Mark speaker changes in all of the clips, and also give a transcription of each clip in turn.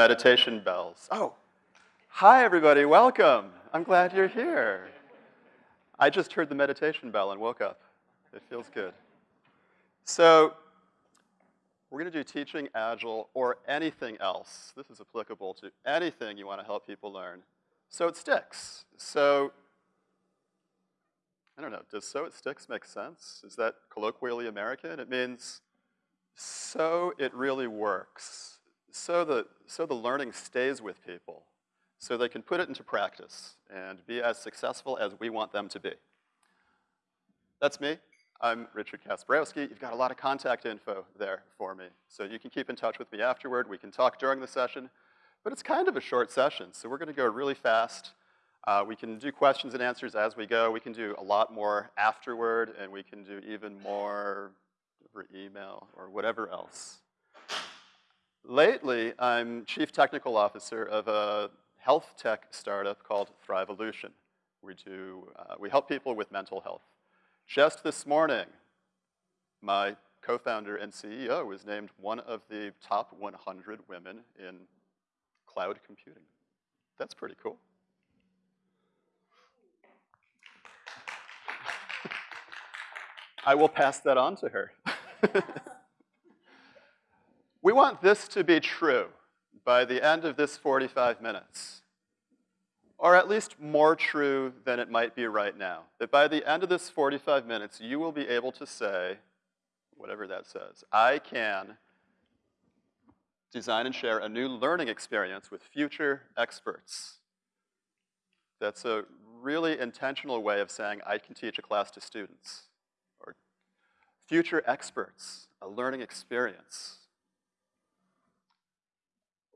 Speaker 1: Meditation bells. Oh, hi everybody, welcome. I'm glad you're here. I just heard the meditation bell and woke up. It feels good. So, we're gonna do teaching Agile or anything else. This is applicable to anything you wanna help people learn. So it sticks. So, I don't know, does so it sticks make sense? Is that colloquially American? It means so it really works so the, so the learning stays with people, so they can put it into practice and be as successful as we want them to be. That's me. I'm Richard Kasprowski. You've got a lot of contact info there for me. So you can keep in touch with me afterward. We can talk during the session. But it's kind of a short session, so we're gonna go really fast. Uh, we can do questions and answers as we go. We can do a lot more afterward, and we can do even more over email or whatever else. Lately, I'm chief technical officer of a health tech startup called Thrivolution. We do, uh, we help people with mental health. Just this morning, my co-founder and CEO was named one of the top 100 women in cloud computing. That's pretty cool. I will pass that on to her. We want this to be true by the end of this 45 minutes, or at least more true than it might be right now. That by the end of this 45 minutes, you will be able to say, whatever that says, I can design and share a new learning experience with future experts. That's a really intentional way of saying I can teach a class to students. Or future experts, a learning experience.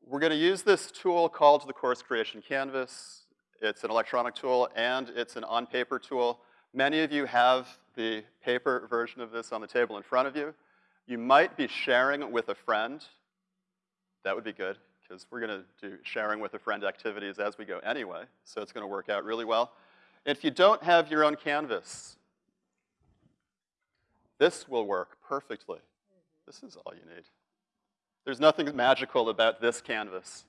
Speaker 1: We're gonna use this tool called the Course Creation Canvas. It's an electronic tool and it's an on-paper tool. Many of you have the paper version of this on the table in front of you. You might be sharing with a friend. That would be good, because we're gonna do sharing with a friend activities as we go anyway, so it's gonna work out really well. If you don't have your own canvas, this will work perfectly. This is all you need. There's nothing magical about this canvas.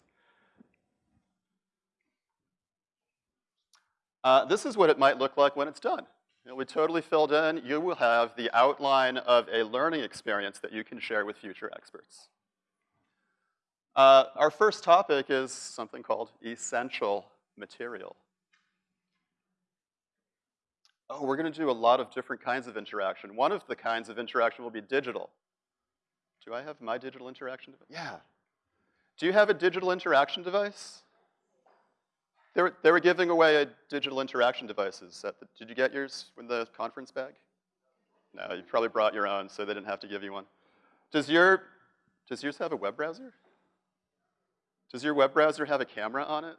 Speaker 1: Uh, this is what it might look like when it's done. You know, we totally filled in. You will have the outline of a learning experience that you can share with future experts. Uh, our first topic is something called essential material. Oh, we're gonna do a lot of different kinds of interaction. One of the kinds of interaction will be digital. Do I have my digital interaction device? Yeah. Do you have a digital interaction device? They were, they were giving away digital interaction devices. The, did you get yours in the conference bag? No, you probably brought your own, so they didn't have to give you one. Does your, does yours have a web browser? Does your web browser have a camera on it?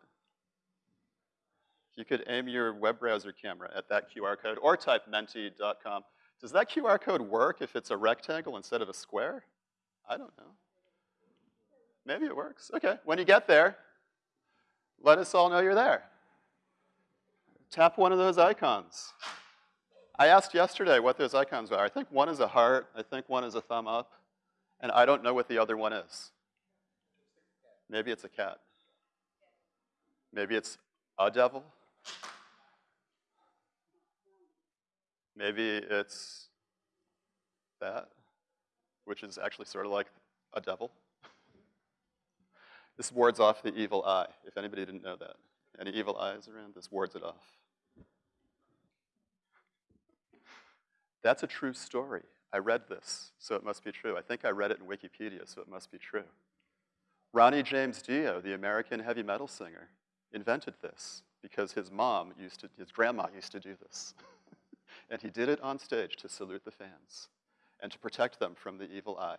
Speaker 1: You could aim your web browser camera at that QR code or type menti.com. Does that QR code work if it's a rectangle instead of a square? I don't know. Maybe it works. Okay, when you get there, let us all know you're there. Tap one of those icons. I asked yesterday what those icons are. I think one is a heart, I think one is a thumb up, and I don't know what the other one is. Maybe it's a cat. Maybe it's a devil. Maybe it's that which is actually sort of like a devil. this wards off the evil eye, if anybody didn't know that. Any evil eyes around, this wards it off. That's a true story. I read this, so it must be true. I think I read it in Wikipedia, so it must be true. Ronnie James Dio, the American heavy metal singer, invented this because his mom used to, his grandma used to do this. and he did it on stage to salute the fans and to protect them from the evil eye.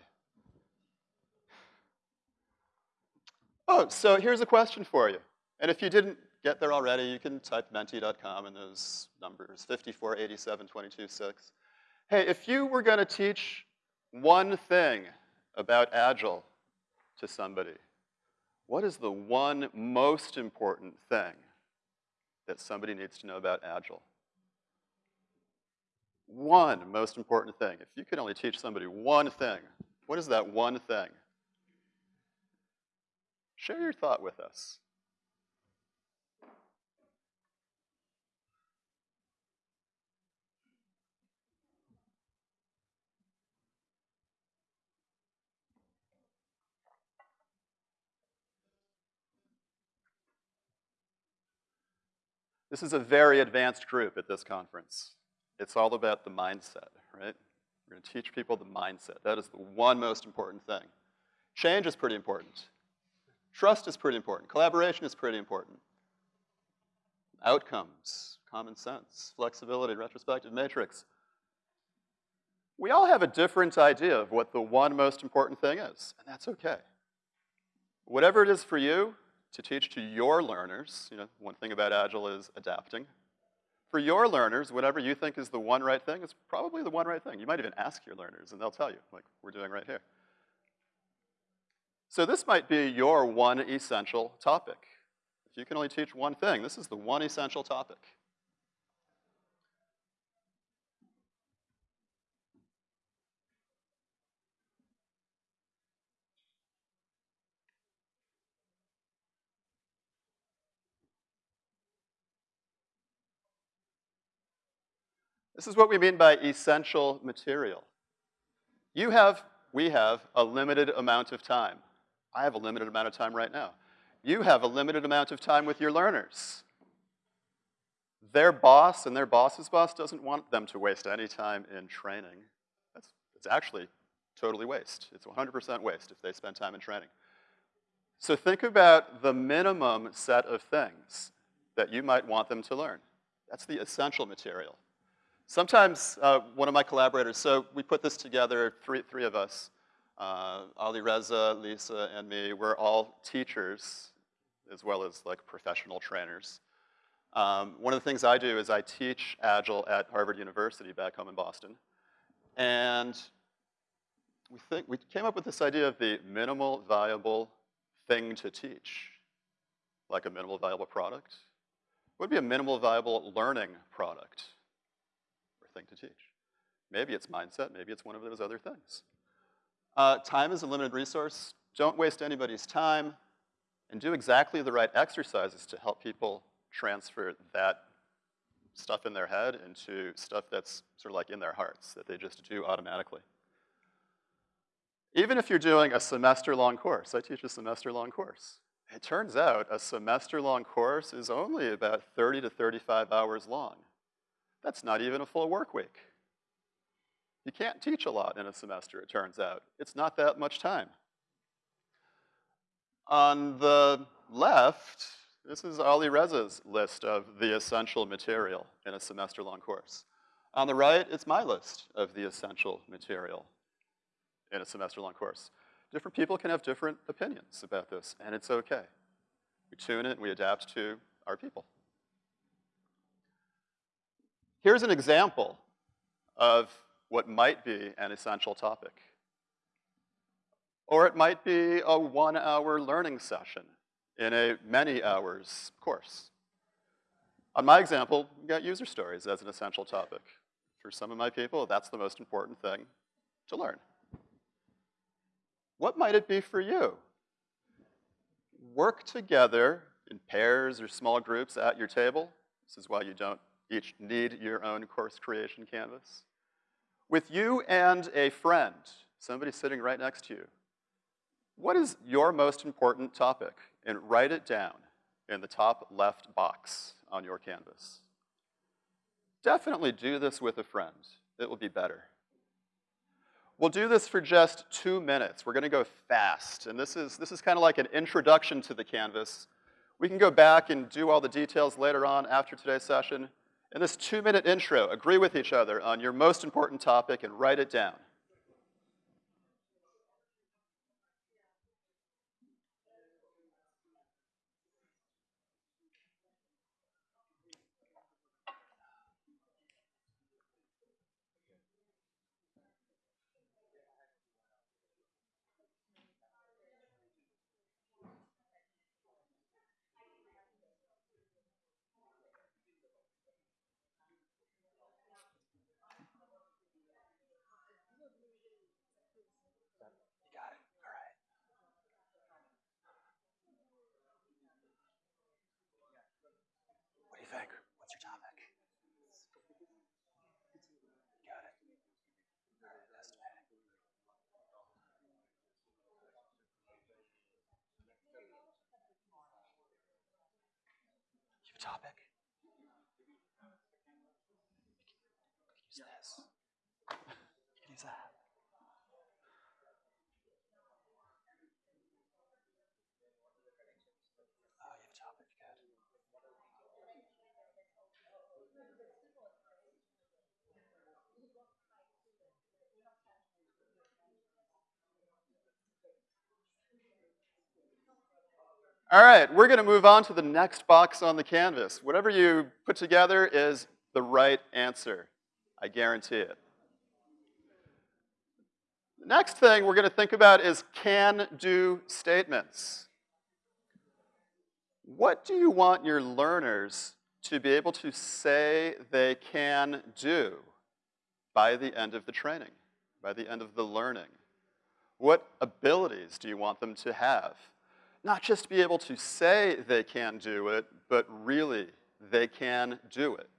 Speaker 1: Oh, so here's a question for you. And if you didn't get there already, you can type menti.com and those numbers, 54, 87, 22, 6. Hey, if you were gonna teach one thing about Agile to somebody, what is the one most important thing that somebody needs to know about Agile? One most important thing. If you could only teach somebody one thing, what is that one thing? Share your thought with us. This is a very advanced group at this conference. It's all about the mindset, right? We're gonna teach people the mindset. That is the one most important thing. Change is pretty important. Trust is pretty important. Collaboration is pretty important. Outcomes, common sense, flexibility, retrospective matrix. We all have a different idea of what the one most important thing is, and that's okay. Whatever it is for you, to teach to your learners, you know, one thing about Agile is adapting. For your learners, whatever you think is the one right thing is probably the one right thing. You might even ask your learners and they'll tell you, like we're doing right here. So this might be your one essential topic. If you can only teach one thing, this is the one essential topic. This is what we mean by essential material. You have, we have, a limited amount of time. I have a limited amount of time right now. You have a limited amount of time with your learners. Their boss and their boss's boss doesn't want them to waste any time in training. That's, it's actually totally waste. It's 100% waste if they spend time in training. So think about the minimum set of things that you might want them to learn. That's the essential material. Sometimes uh, one of my collaborators, so we put this together, three, three of us, uh, Ali Reza, Lisa, and me, we're all teachers as well as like professional trainers. Um, one of the things I do is I teach Agile at Harvard University back home in Boston. And we, think, we came up with this idea of the minimal viable thing to teach, like a minimal viable product. What would be a minimal viable learning product? Thing to teach. Maybe it's mindset, maybe it's one of those other things. Uh, time is a limited resource. Don't waste anybody's time and do exactly the right exercises to help people transfer that stuff in their head into stuff that's sort of like in their hearts, that they just do automatically. Even if you're doing a semester-long course, I teach a semester-long course. It turns out a semester-long course is only about 30 to 35 hours long. That's not even a full work week. You can't teach a lot in a semester, it turns out. It's not that much time. On the left, this is Ali Reza's list of the essential material in a semester-long course. On the right, it's my list of the essential material in a semester-long course. Different people can have different opinions about this, and it's okay. We tune it and we adapt to our people. Here's an example of what might be an essential topic. Or it might be a one-hour learning session in a many hours course. On my example, we got user stories as an essential topic. For some of my people, that's the most important thing to learn. What might it be for you? Work together in pairs or small groups at your table. This is why you don't each need your own course creation canvas. With you and a friend, somebody sitting right next to you, what is your most important topic? And write it down in the top left box on your canvas. Definitely do this with a friend. It will be better. We'll do this for just two minutes. We're gonna go fast. And this is, this is kind of like an introduction to the Canvas. We can go back and do all the details later on after today's session. In this two-minute intro, agree with each other on your most important topic and write it down. Topic? Use this. Use that. Oh, you have a topic. Good. All right, we're going to move on to the next box on the canvas. Whatever you put together is the right answer. I guarantee it. The next thing we're going to think about is can-do statements. What do you want your learners to be able to say they can do by the end of the training, by the end of the learning? What abilities do you want them to have? Not just be able to say they can do it, but really they can do it,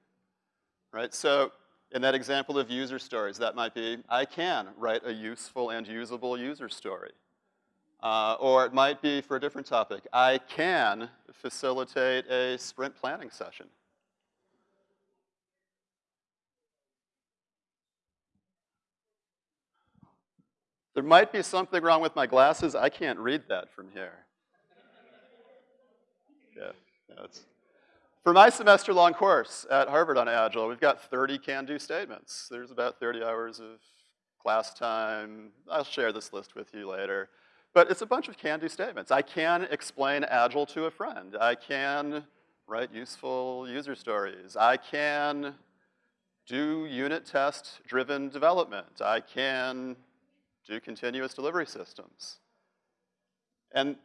Speaker 1: right? So in that example of user stories, that might be, I can write a useful and usable user story. Uh, or it might be for a different topic, I can facilitate a sprint planning session. There might be something wrong with my glasses. I can't read that from here. Yeah, for my semester-long course at Harvard on Agile, we've got 30 can-do statements. There's about 30 hours of class time. I'll share this list with you later. But it's a bunch of can-do statements. I can explain Agile to a friend. I can write useful user stories. I can do unit test-driven development. I can do continuous delivery systems. And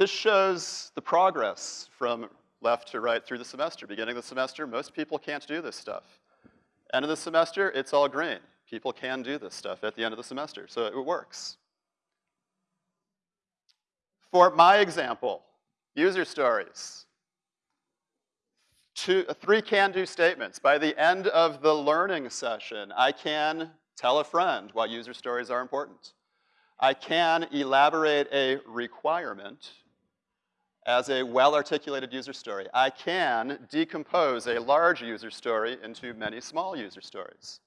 Speaker 1: this shows the progress from left to right through the semester. Beginning of the semester, most people can't do this stuff. End of the semester, it's all green. People can do this stuff at the end of the semester, so it works. For my example, user stories. Two, three can-do statements. By the end of the learning session, I can tell a friend why user stories are important. I can elaborate a requirement as a well-articulated user story. I can decompose a large user story into many small user stories.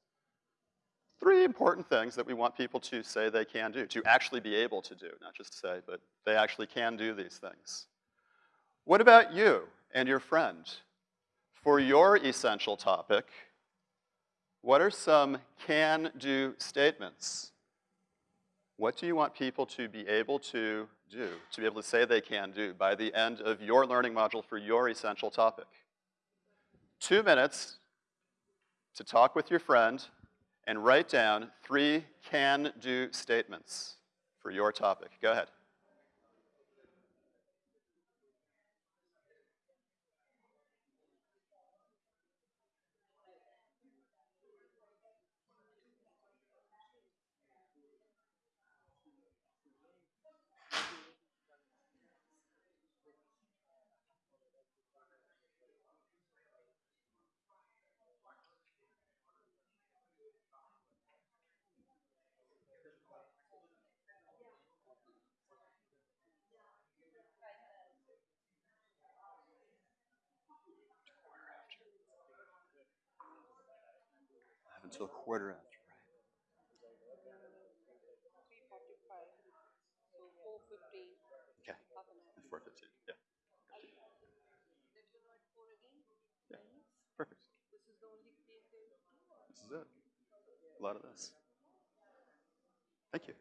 Speaker 1: Three important things that we want people to say they can do, to actually be able to do, not just say, but they actually can do these things. What about you and your friend? For your essential topic, what are some can-do statements? What do you want people to be able to do, to be able to say they can do by the end of your learning module for your essential topic. Two minutes to talk with your friend and write down three can-do statements for your topic. Go ahead. Until quarter after, right? 3.45, Okay. 4.15, yeah. Yeah, perfect. This is it. A lot of this. Thank you.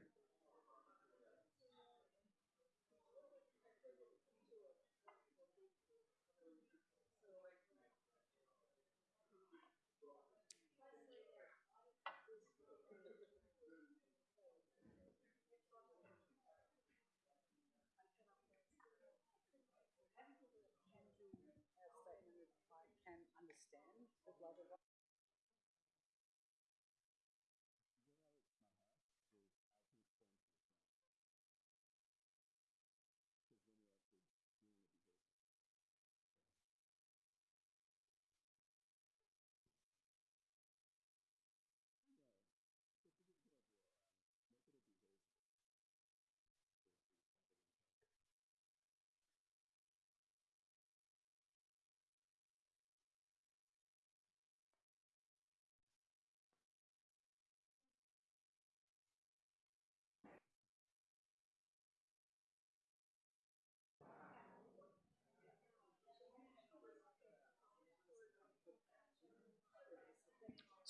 Speaker 1: sin, the love of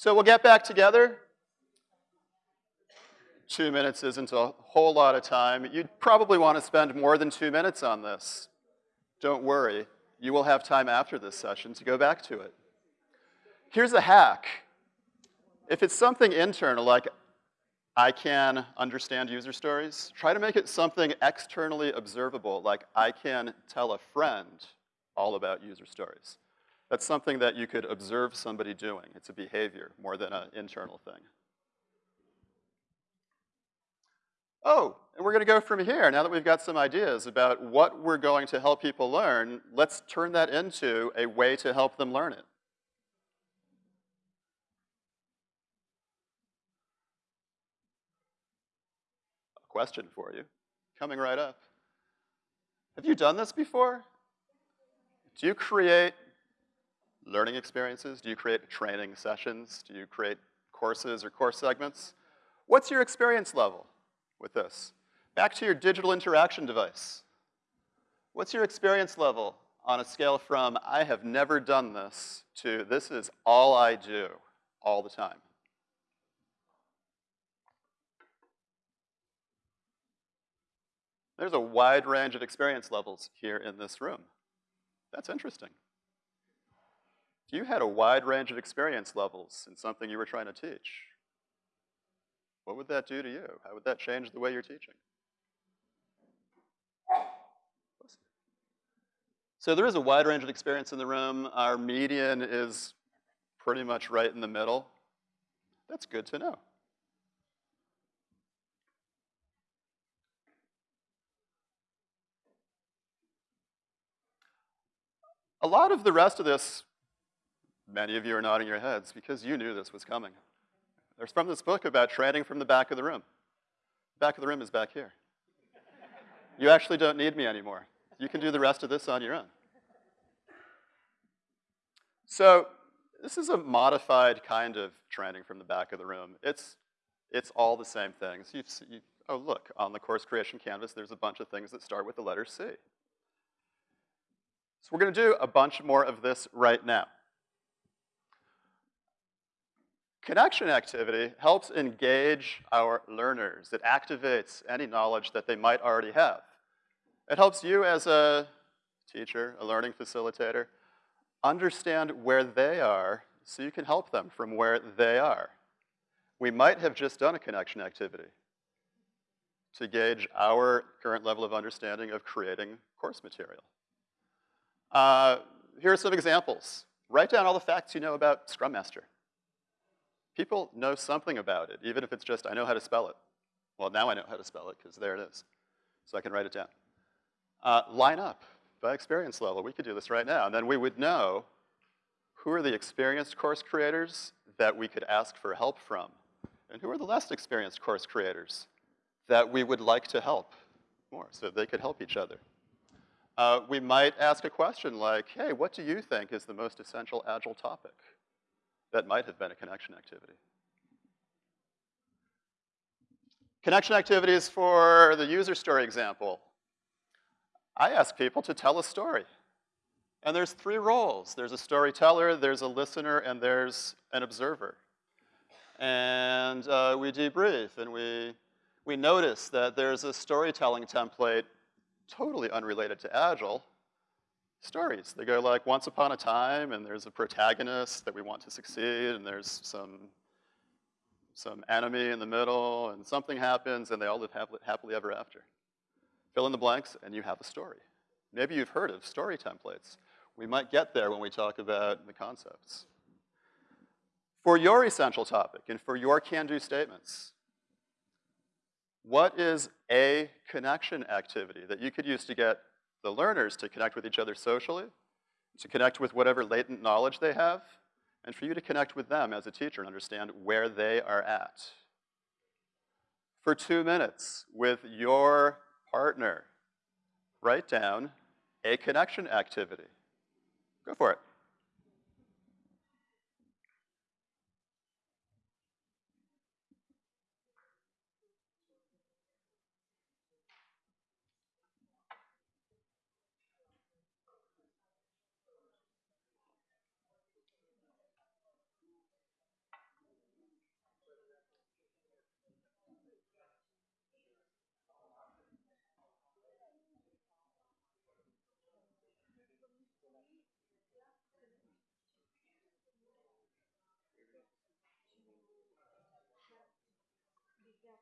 Speaker 1: So we'll get back together. Two minutes isn't a whole lot of time. You'd probably want to spend more than two minutes on this. Don't worry, you will have time after this session to go back to it. Here's a hack. If it's something internal, like I can understand user stories, try to make it something externally observable, like I can tell a friend all about user stories. That's something that you could observe somebody doing. It's a behavior more than an internal thing. Oh, and we're gonna go from here. Now that we've got some ideas about what we're going to help people learn, let's turn that into a way to help them learn it. A question for you, coming right up. Have you done this before? Do you create learning experiences? Do you create training sessions? Do you create courses or course segments? What's your experience level with this? Back to your digital interaction device. What's your experience level on a scale from I have never done this to this is all I do all the time? There's a wide range of experience levels here in this room. That's interesting. You had a wide range of experience levels in something you were trying to teach, what would that do to you? How would that change the way you're teaching? So there is a wide range of experience in the room. Our median is pretty much right in the middle. That's good to know. A lot of the rest of this, many of you are nodding your heads because you knew this was coming. There's from this book about training from the back of the room. Back of the room is back here. You actually don't need me anymore. You can do the rest of this on your own. So this is a modified kind of training from the back of the room. It's, it's all the same things. You, you, oh, look, on the course creation canvas, there's a bunch of things that start with the letter C. So we're gonna do a bunch more of this right now. Connection activity helps engage our learners. It activates any knowledge that they might already have. It helps you as a teacher, a learning facilitator, understand where they are so you can help them from where they are. We might have just done a connection activity to gauge our current level of understanding of creating course material. Uh, here are some examples. Write down all the facts you know about Scrum Master. People know something about it, even if it's just, I know how to spell it. Well, now I know how to spell it, because there it is. So I can write it down. Uh, line up by experience level. We could do this right now. And then we would know who are the experienced course creators that we could ask for help from, and who are the less experienced course creators that we would like to help more so they could help each other. Uh, we might ask a question like, hey, what do you think is the most essential Agile topic? That might have been a connection activity. Connection activities for the user story example. I ask people to tell a story. And there's three roles. There's a storyteller, there's a listener, and there's an observer. And uh, we debrief, and we, we notice that there's a storytelling template totally unrelated to Agile, stories. They go like once upon a time and there's a protagonist that we want to succeed and there's some, some enemy in the middle and something happens and they all live happily ever after. Fill in the blanks and you have a story. Maybe you've heard of story templates. We might get there when we talk about the concepts. For your essential topic and for your can-do statements, what is a connection activity that you could use to get the learners to connect with each other socially, to connect with whatever latent knowledge they have, and for you to connect with them as a teacher and understand where they are at. For two minutes with your partner, write down a connection activity. Go for it. Gracias.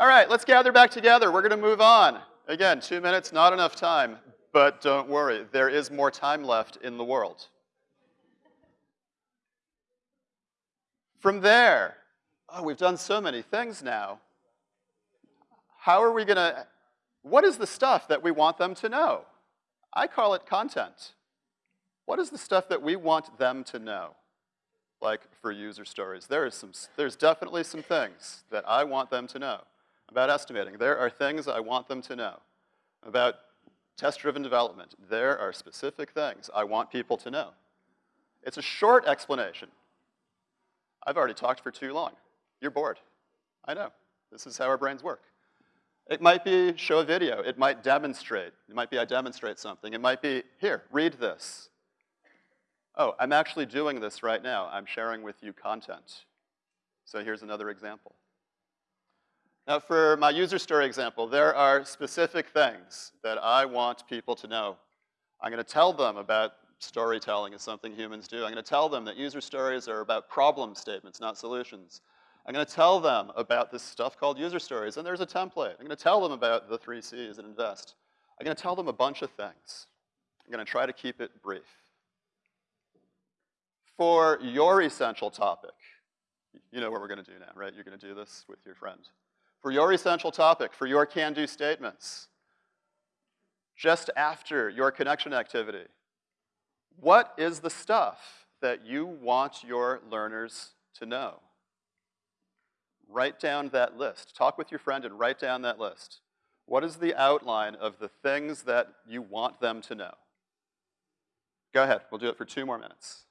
Speaker 1: All right, let's gather back together. We're going to move on. Again, two minutes, not enough time, but don't worry, there is more time left in the world. From there, oh, we've done so many things now. How are we going to, what is the stuff that we want them to know? I call it content. What is the stuff that we want them to know? Like for user stories, there is some, there's definitely some things that I want them to know about estimating. There are things I want them to know. About test-driven development, there are specific things I want people to know. It's a short explanation. I've already talked for too long. You're bored. I know. This is how our brains work. It might be show a video. It might demonstrate. It might be I demonstrate something. It might be, here, read this. Oh, I'm actually doing this right now. I'm sharing with you content. So here's another example. Now for my user story example, there are specific things that I want people to know. I'm gonna tell them about storytelling is something humans do. I'm gonna tell them that user stories are about problem statements, not solutions. I'm gonna tell them about this stuff called user stories, and there's a template. I'm gonna tell them about the three C's and invest. I'm gonna tell them a bunch of things. I'm gonna try to keep it brief. For your essential topic, you know what we're gonna do now, right? You're gonna do this with your friend for your essential topic, for your can-do statements, just after your connection activity. What is the stuff that you want your learners to know? Write down that list. Talk with your friend and write down that list. What is the outline of the things that you want them to know? Go ahead, we'll do it for two more minutes.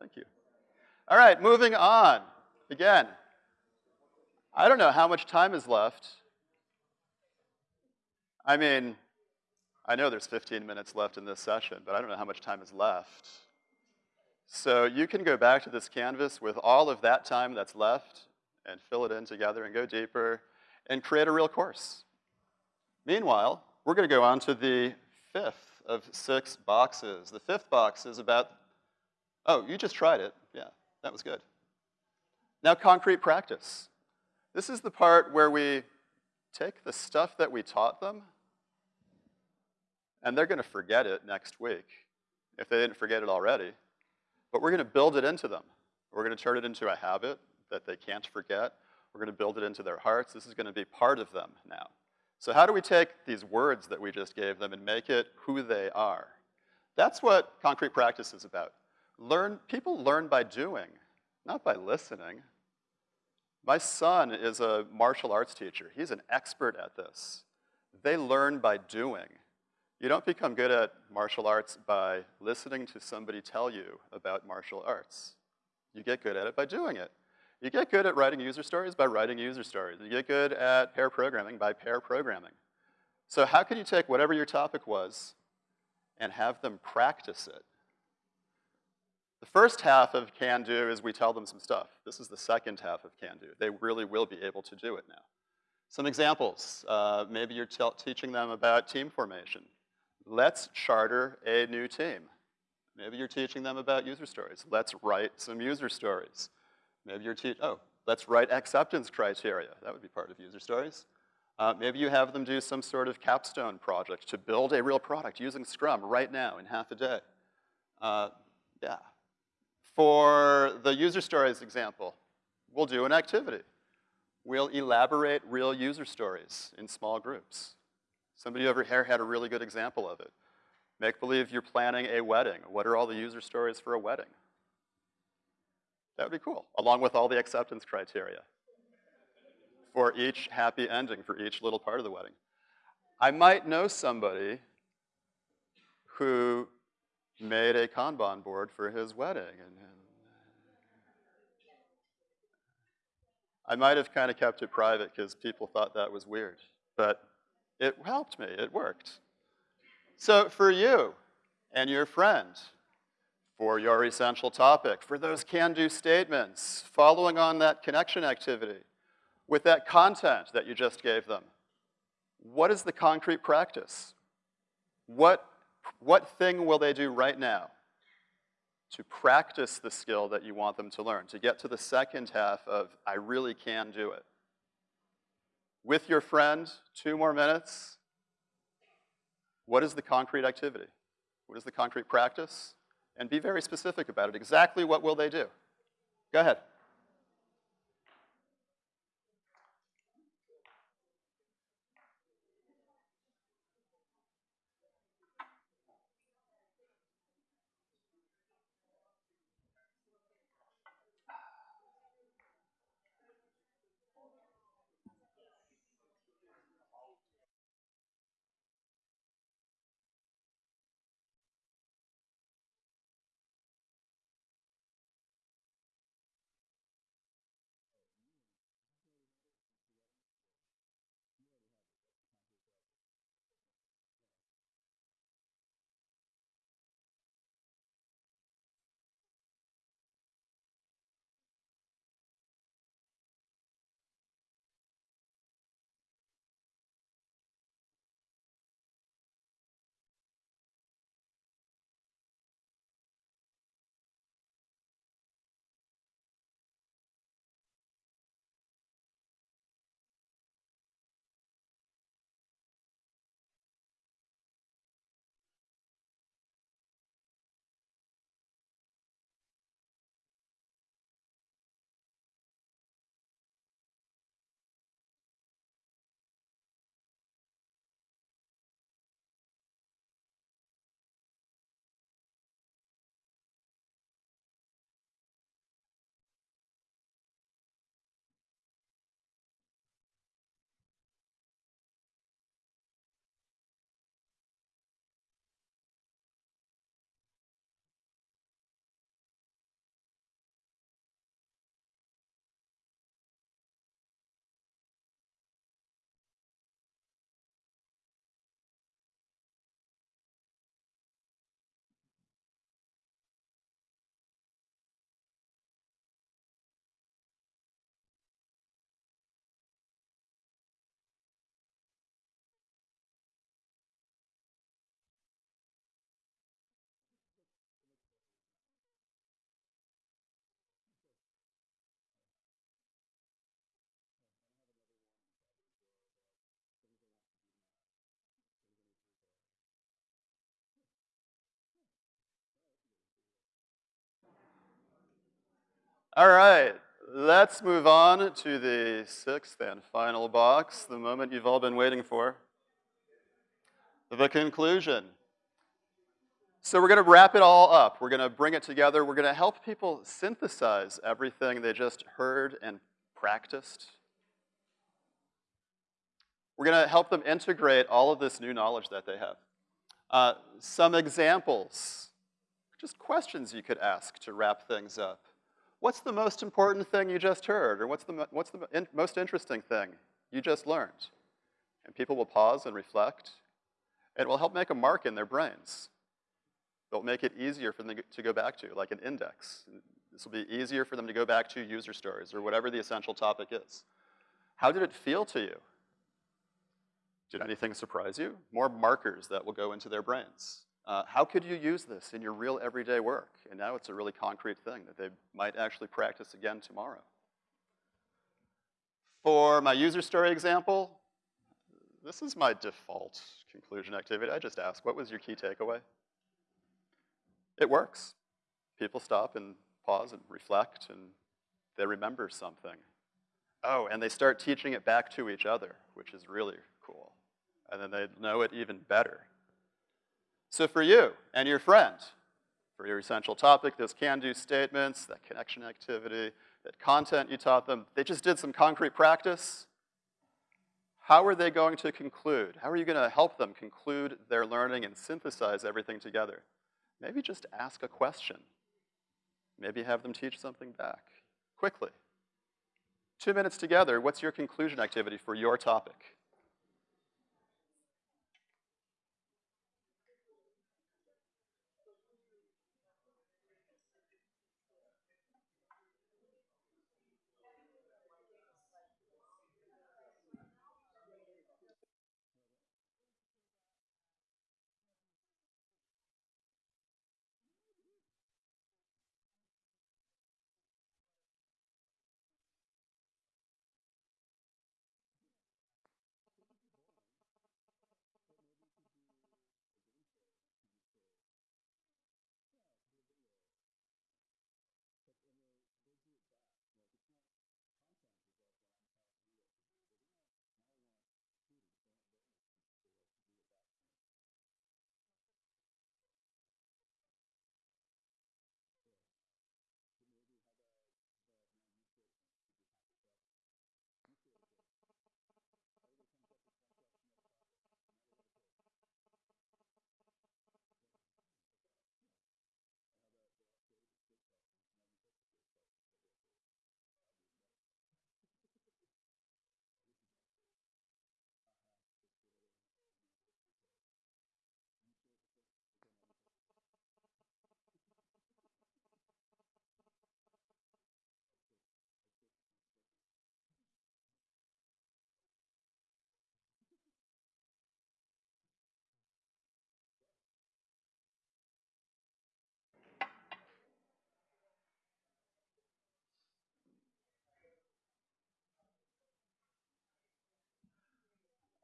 Speaker 1: Thank you. All right, moving on. Again, I don't know how much time is left. I mean, I know there's 15 minutes left in this session, but I don't know how much time is left. So you can go back to this canvas with all of that time that's left and fill it in together and go deeper and create a real course. Meanwhile, we're gonna go on to the fifth of six boxes. The fifth box is about, oh, you just tried it. Yeah, that was good. Now concrete practice. This is the part where we take the stuff that we taught them, and they're gonna forget it next week, if they didn't forget it already. But we're gonna build it into them. We're gonna turn it into a habit that they can't forget. We're gonna build it into their hearts. This is gonna be part of them now. So how do we take these words that we just gave them and make it who they are? That's what concrete practice is about. Learn, people learn by doing, not by listening. My son is a martial arts teacher. He's an expert at this. They learn by doing. You don't become good at martial arts by listening to somebody tell you about martial arts. You get good at it by doing it. You get good at writing user stories by writing user stories. You get good at pair programming by pair programming. So how can you take whatever your topic was and have them practice it? The first half of Can Do is we tell them some stuff. This is the second half of Can Do. They really will be able to do it now. Some examples. Uh, maybe you're teaching them about team formation. Let's charter a new team. Maybe you're teaching them about user stories. Let's write some user stories. Maybe you're teaching, oh, let's write acceptance criteria. That would be part of user stories. Uh, maybe you have them do some sort of capstone project to build a real product using Scrum right now in half a day. Uh, yeah. For the user stories example, we'll do an activity. We'll elaborate real user stories in small groups. Somebody over here had a really good example of it. Make believe you're planning a wedding. What are all the user stories for a wedding? That would be cool, along with all the acceptance criteria for each happy ending for each little part of the wedding. I might know somebody who made a Kanban board for his wedding. And, I might have kind of kept it private because people thought that was weird. But it helped me, it worked. So for you and your friend, for your essential topic, for those can-do statements, following on that connection activity, with that content that you just gave them, what is the concrete practice? What, what thing will they do right now to practice the skill that you want them to learn, to get to the second half of, I really can do it? with your friend, two more minutes. What is the concrete activity? What is the concrete practice? And be very specific about it. Exactly what will they do? Go ahead. All right, let's move on to the sixth and final box, the moment you've all been waiting for. The conclusion. So we're gonna wrap it all up. We're gonna bring it together. We're gonna help people synthesize everything they just heard and practiced. We're gonna help them integrate all of this new knowledge that they have. Uh, some examples, just questions you could ask to wrap things up. What's the most important thing you just heard? Or what's the, what's the in, most interesting thing you just learned? And people will pause and reflect. It will help make a mark in their brains. It'll make it easier for them to go back to, like an index. This will be easier for them to go back to user stories or whatever the essential topic is. How did it feel to you? Did anything surprise you? More markers that will go into their brains. Uh, how could you use this in your real everyday work? And now it's a really concrete thing that they might actually practice again tomorrow. For my user story example, this is my default conclusion activity. I just ask, what was your key takeaway? It works. People stop and pause and reflect and they remember something. Oh, and they start teaching it back to each other, which is really cool. And then they know it even better. So for you and your friend, for your essential topic, those can-do statements, that connection activity, that content you taught them, they just did some concrete practice. How are they going to conclude? How are you gonna help them conclude their learning and synthesize everything together? Maybe just ask a question. Maybe have them teach something back, quickly. Two minutes together, what's your conclusion activity for your topic?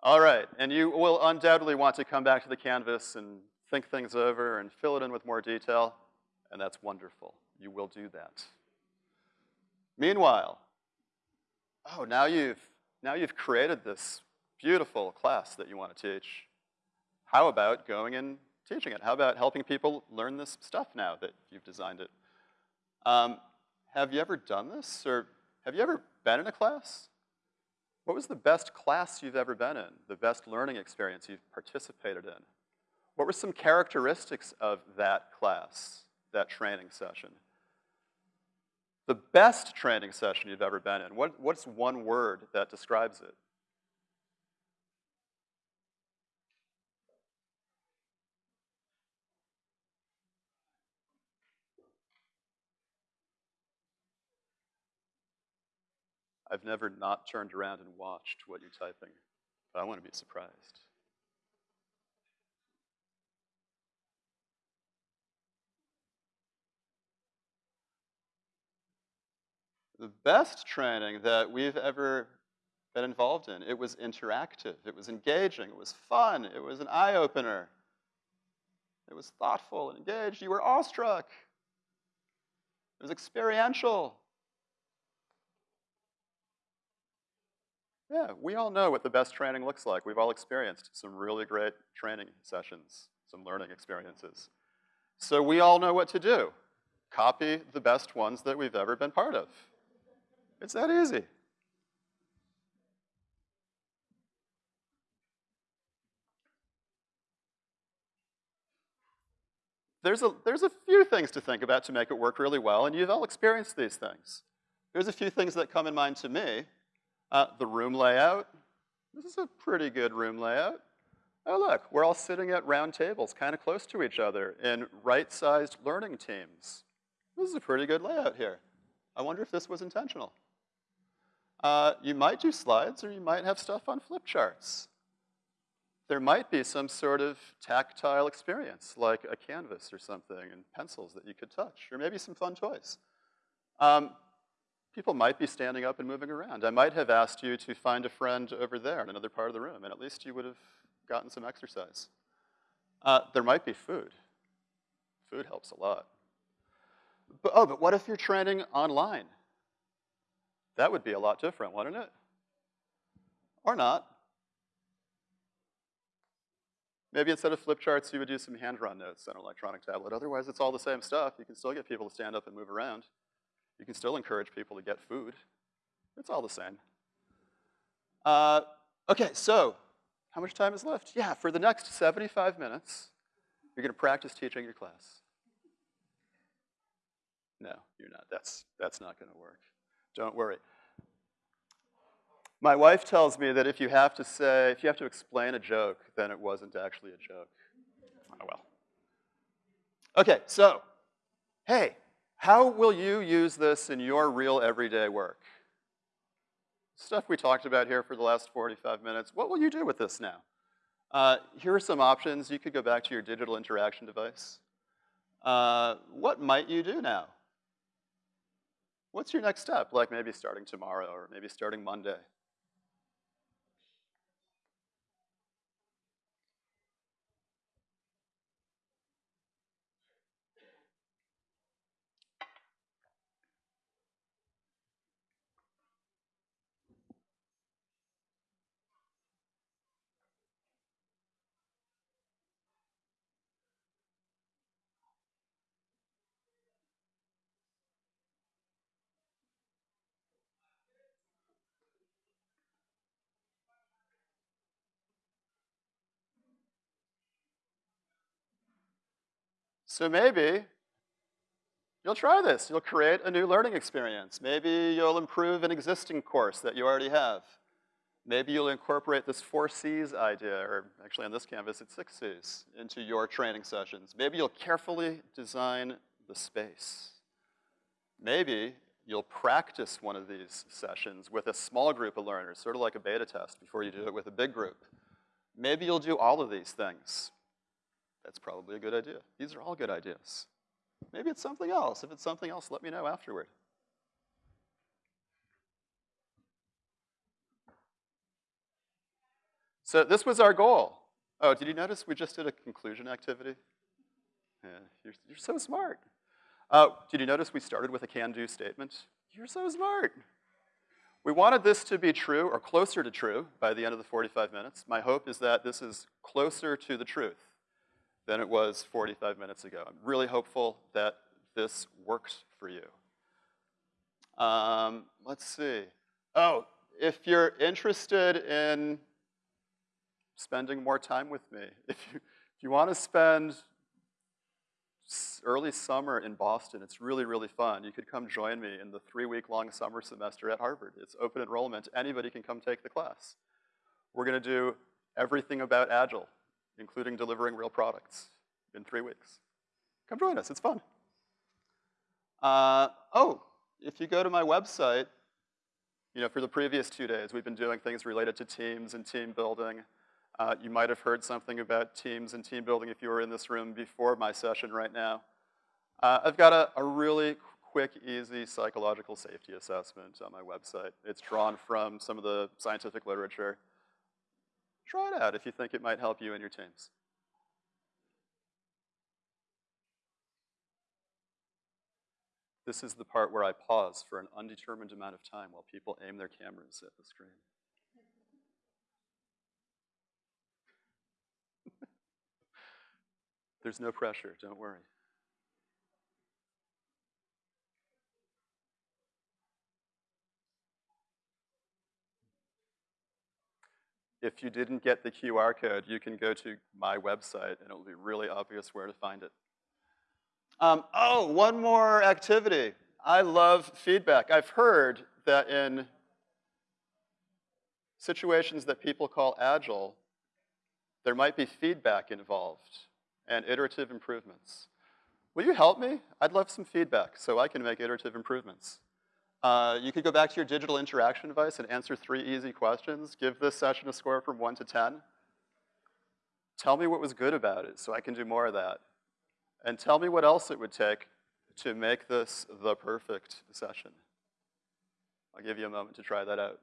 Speaker 1: All right, and you will undoubtedly want to come back to the canvas and think things over and fill it in with more detail, and that's wonderful. You will do that. Meanwhile, oh, now you've, now you've created this beautiful class that you want to teach. How about going and teaching it? How about helping people learn this stuff now that you've designed it? Um, have you ever done this, or have you ever been in a class? What was the best class you've ever been in? The best learning experience you've participated in? What were some characteristics of that class, that training session? The best training session you've ever been in, what, what's one word that describes it? I've never not turned around and watched what you're typing, but I want to be surprised. The best training that we've ever been involved in, it was interactive, it was engaging, it was fun, it was an eye-opener. It was thoughtful and engaged, you were awestruck. It was experiential. Yeah, we all know what the best training looks like. We've all experienced some really great training sessions, some learning experiences. So we all know what to do. Copy the best ones that we've ever been part of. It's that easy. There's a, there's a few things to think about to make it work really well, and you've all experienced these things. There's a few things that come in mind to me. Uh, the room layout. This is a pretty good room layout. Oh look, we're all sitting at round tables, kind of close to each other in right-sized learning teams. This is a pretty good layout here. I wonder if this was intentional. Uh, you might do slides or you might have stuff on flip charts. There might be some sort of tactile experience, like a canvas or something and pencils that you could touch, or maybe some fun toys. Um, people might be standing up and moving around. I might have asked you to find a friend over there in another part of the room, and at least you would have gotten some exercise. Uh, there might be food. Food helps a lot. But, oh, but what if you're training online? That would be a lot different, wouldn't it? Or not. Maybe instead of flip charts, you would do some hand-drawn notes on an electronic tablet. Otherwise, it's all the same stuff. You can still get people to stand up and move around. You can still encourage people to get food. It's all the same. Uh, okay, so how much time is left? Yeah, for the next 75 minutes, you're gonna practice teaching your class. No, you're not. That's, that's not gonna work. Don't worry. My wife tells me that if you have to say, if you have to explain a joke, then it wasn't actually a joke. Oh well. Okay, so, hey, how will you use this in your real everyday work? Stuff we talked about here for the last 45 minutes. What will you do with this now? Uh, here are some options. You could go back to your digital interaction device. Uh, what might you do now? What's your next step? Like maybe starting tomorrow or maybe starting Monday. So maybe you'll try this. You'll create a new learning experience. Maybe you'll improve an existing course that you already have. Maybe you'll incorporate this four C's idea, or actually on this canvas it's six C's, into your training sessions. Maybe you'll carefully design the space. Maybe you'll practice one of these sessions with a small group of learners, sort of like a beta test before you do it with a big group. Maybe you'll do all of these things. That's probably a good idea. These are all good ideas. Maybe it's something else. If it's something else, let me know afterward. So this was our goal. Oh, did you notice we just did a conclusion activity? Yeah, you're, you're so smart. Uh, did you notice we started with a can-do statement? You're so smart. We wanted this to be true or closer to true by the end of the 45 minutes. My hope is that this is closer to the truth than it was 45 minutes ago. I'm really hopeful that this works for you. Um, let's see. Oh, if you're interested in spending more time with me, if you, if you want to spend early summer in Boston, it's really, really fun. You could come join me in the three-week-long summer semester at Harvard. It's open enrollment. Anybody can come take the class. We're going to do everything about Agile including delivering real products in three weeks. Come join us, it's fun. Uh, oh, if you go to my website, you know, for the previous two days, we've been doing things related to teams and team building. Uh, you might have heard something about teams and team building if you were in this room before my session right now. Uh, I've got a, a really quick, easy psychological safety assessment on my website. It's drawn from some of the scientific literature. Try it out if you think it might help you and your teams. This is the part where I pause for an undetermined amount of time while people aim their cameras at the screen. There's no pressure, don't worry. If you didn't get the QR code, you can go to my website and it'll be really obvious where to find it. Um, oh, one more activity. I love feedback. I've heard that in situations that people call agile, there might be feedback involved and iterative improvements. Will you help me? I'd love some feedback so I can make iterative improvements. Uh, you could go back to your digital interaction device and answer three easy questions. Give this session a score from one to 10. Tell me what was good about it so I can do more of that. And tell me what else it would take to make this the perfect session. I'll give you a moment to try that out.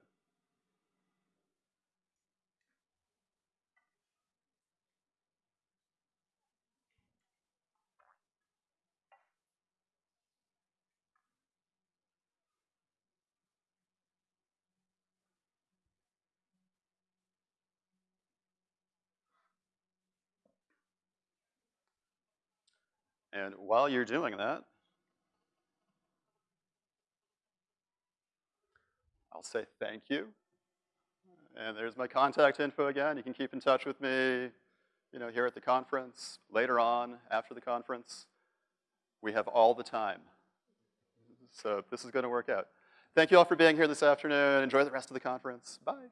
Speaker 1: And while you're doing that, I'll say thank you. And there's my contact info again. You can keep in touch with me, you know, here at the conference, later on, after the conference. We have all the time. So this is gonna work out. Thank you all for being here this afternoon. Enjoy the rest of the conference. Bye.